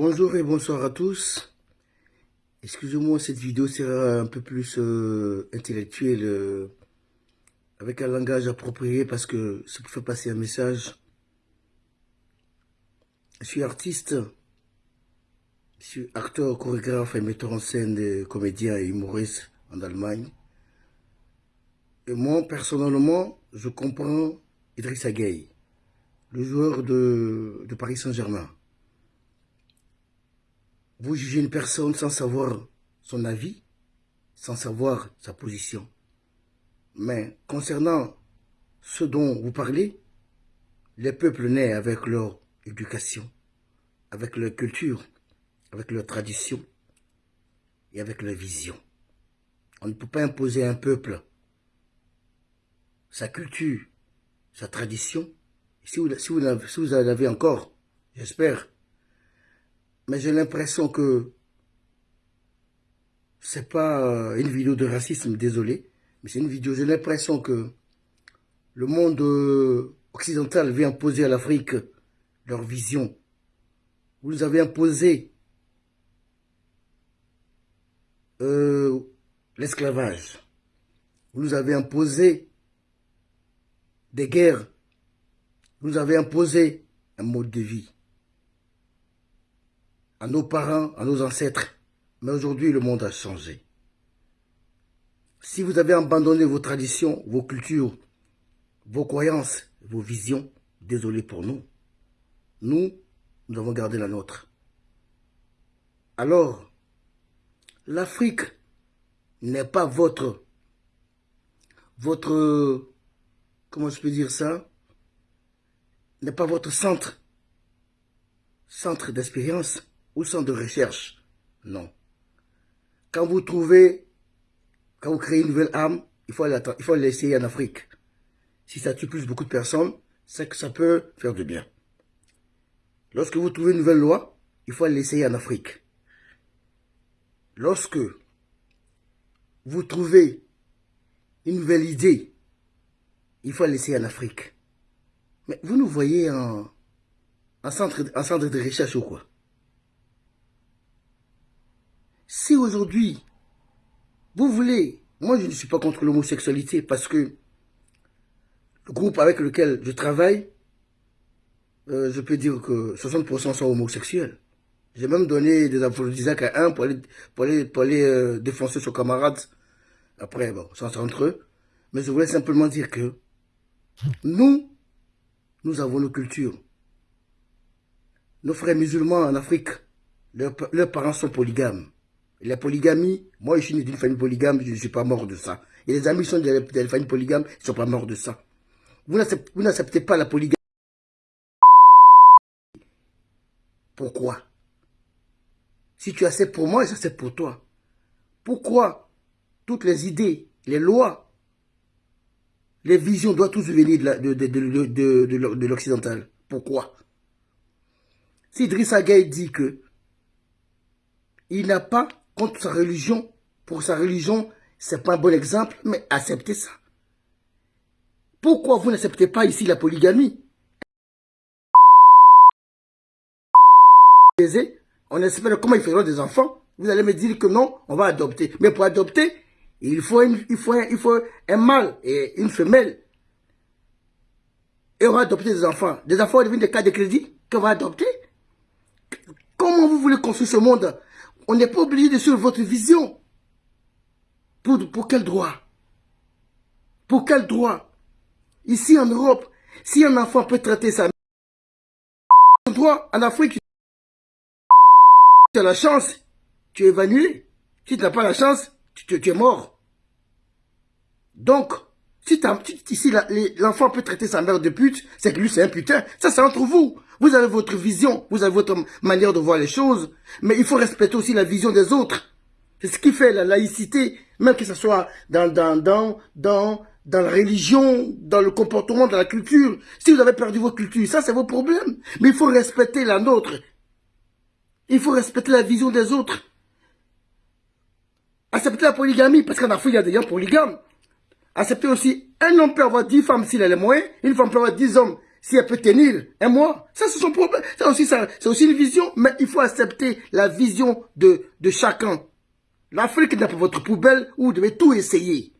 Bonjour et bonsoir à tous. Excusez-moi, cette vidéo sera un peu plus euh, intellectuelle, euh, avec un langage approprié parce que c'est pour faire passer un message. Je suis artiste, je suis acteur, chorégraphe et metteur en scène, comédien et humoriste en Allemagne. Et moi, personnellement, je comprends Idrissa Gueye, le joueur de Paris Saint-Germain. Vous jugez une personne sans savoir son avis, sans savoir sa position. Mais concernant ce dont vous parlez, les peuples naissent avec leur éducation, avec leur culture, avec leur tradition et avec leur vision. On ne peut pas imposer à un peuple sa culture, sa tradition. Si vous, si vous, si vous en avez encore, j'espère, mais j'ai l'impression que c'est pas euh, une vidéo de racisme, désolé, mais c'est une vidéo, j'ai l'impression que le monde euh, occidental vient imposer à l'Afrique leur vision. Vous nous avez imposé euh, l'esclavage. Vous nous avez imposé des guerres. Vous nous avez imposé un mode de vie à nos parents, à nos ancêtres. Mais aujourd'hui, le monde a changé. Si vous avez abandonné vos traditions, vos cultures, vos croyances, vos visions, désolé pour nous. Nous, nous avons gardé la nôtre. Alors, l'Afrique n'est pas votre, votre, comment je peux dire ça, n'est pas votre centre, centre d'expérience centre de recherche. Non. Quand vous trouvez, quand vous créez une nouvelle arme, il faut l'essayer en Afrique. Si ça tue plus beaucoup de personnes, c'est que ça peut faire du bien. Lorsque vous trouvez une nouvelle loi, il faut l'essayer en Afrique. Lorsque vous trouvez une nouvelle idée, il faut l'essayer en Afrique. Mais vous nous voyez en, en, centre, en centre de recherche ou quoi? Si aujourd'hui, vous voulez, moi je ne suis pas contre l'homosexualité parce que le groupe avec lequel je travaille, euh, je peux dire que 60% sont homosexuels. J'ai même donné des aphrodisiaques à un pour aller, pour aller, pour euh, défoncer son camarade. Après, bon, ça entre eux. Mais je voulais simplement dire que nous, nous avons nos cultures. Nos frères musulmans en Afrique, leurs parents sont polygames. La polygamie, moi je suis d'une famille polygame, je ne suis pas mort de ça. Et les amis sont de la famille polygame, ils ne sont pas morts de ça. Vous n'acceptez pas la polygamie. Pourquoi? Si tu acceptes pour moi, j'accepte pour toi. Pourquoi toutes les idées, les lois, les visions doivent tous venir de, de, l'occidental? Pourquoi? Si Idrissa dit que il n'a pas contre sa religion. Pour sa religion, c'est pas un bon exemple, mais acceptez ça. Pourquoi vous n'acceptez pas ici la polygamie? On espère comment ils feront des enfants. Vous allez me dire que non, on va adopter. Mais pour adopter, il faut, il faut, il faut un mâle et une femelle. Et on va adopter des enfants. Des enfants deviennent des cas de crédit qu'on va adopter. Comment vous voulez construire ce monde? On n'est pas obligé de suivre votre vision. Pour, pour quel droit? Pour quel droit? Ici en Europe, si un enfant peut traiter sa droit, en Afrique, tu as la chance, tu es évanoui. Si tu n'as pas la chance, tu, es mort. Donc, si, si l'enfant peut traiter sa mère de pute, c'est que lui c'est un putain. Ça c'est entre vous. Vous avez votre vision, vous avez votre manière de voir les choses, mais il faut respecter aussi la vision des autres. C'est ce qui fait la laïcité, même que ce soit dans, dans, dans, dans, dans la religion, dans le comportement, dans la culture. Si vous avez perdu votre culture, ça c'est vos problèmes. Mais il faut respecter la nôtre. Il faut respecter la vision des autres. Accepter la polygamie, parce qu'en Afrique, il y a des gens polygames. Accepter aussi, un homme peut avoir 10 femmes s'il a les moyens, une femme peut avoir 10 hommes si elle peut tenir un mois, ça c'est son problème. Ça aussi, ça, c'est aussi une vision, mais il faut accepter la vision de, chacun. L'Afrique n'est pas votre poubelle où vous devez tout essayer.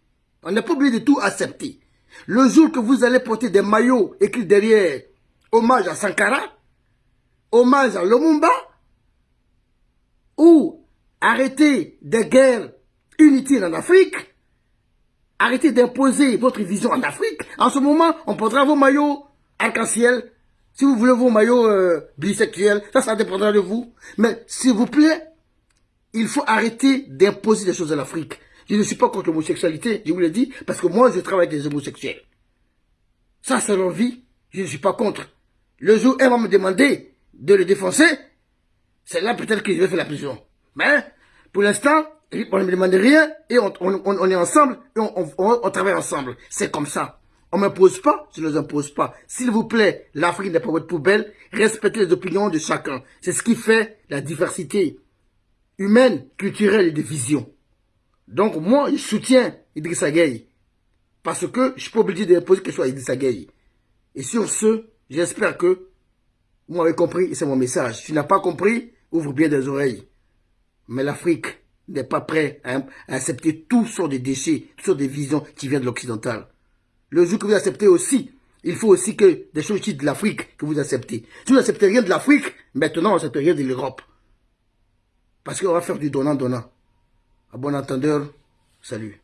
On n'est pas obligé de tout accepter. Le jour que vous allez porter des maillots écrits derrière hommage à Sankara, hommage à Lumumba, ou arrêter des guerres inutiles en Afrique, arrêtez d'imposer votre vision en Afrique. En ce moment, on portera vos maillots arc-en-ciel. Si vous voulez vos maillots euh, bisexuels, ça, ça dépendra de vous. Mais s'il vous plaît, il faut arrêter d'imposer des choses à l'Afrique. Je ne suis pas contre l'homosexualité, je vous l'ai dit, parce que moi, je travaille avec des homosexuels. Ça, c'est leur vie. Je ne suis pas contre. Le jour où elle va me demander de le défoncer, c'est là peut-être que je vais faire la prison. Mais, pour l'instant, on ne me demande rien et on, est ensemble et on, travaille ensemble. C'est comme ça. On ne m'impose pas, je ne les impose pas. S'il vous plaît, l'Afrique n'est pas votre poubelle. Respectez les opinions de chacun. C'est ce qui fait la diversité humaine, culturelle et de vision. Donc moi, je soutiens Idrissa Gueye. Parce que je ne suis pas obligé d'imposer quelque chose à Idrissa Gueye. Et sur ce, j'espère que vous m'avez compris et c'est mon message. Si tu n'as pas compris, ouvre bien des oreilles. Mais l'Afrique n'est pas prête à, accepter tout sur des déchets, sur des visions qui viennent de l'occidental. Le jour que vous acceptez aussi, il faut aussi que des choses de l'Afrique que vous acceptez. Si vous n'acceptez rien de l'Afrique, maintenant on n'accepte rien de l'Europe. Parce qu'on va faire du donnant-donnant. À bon entendeur, salut.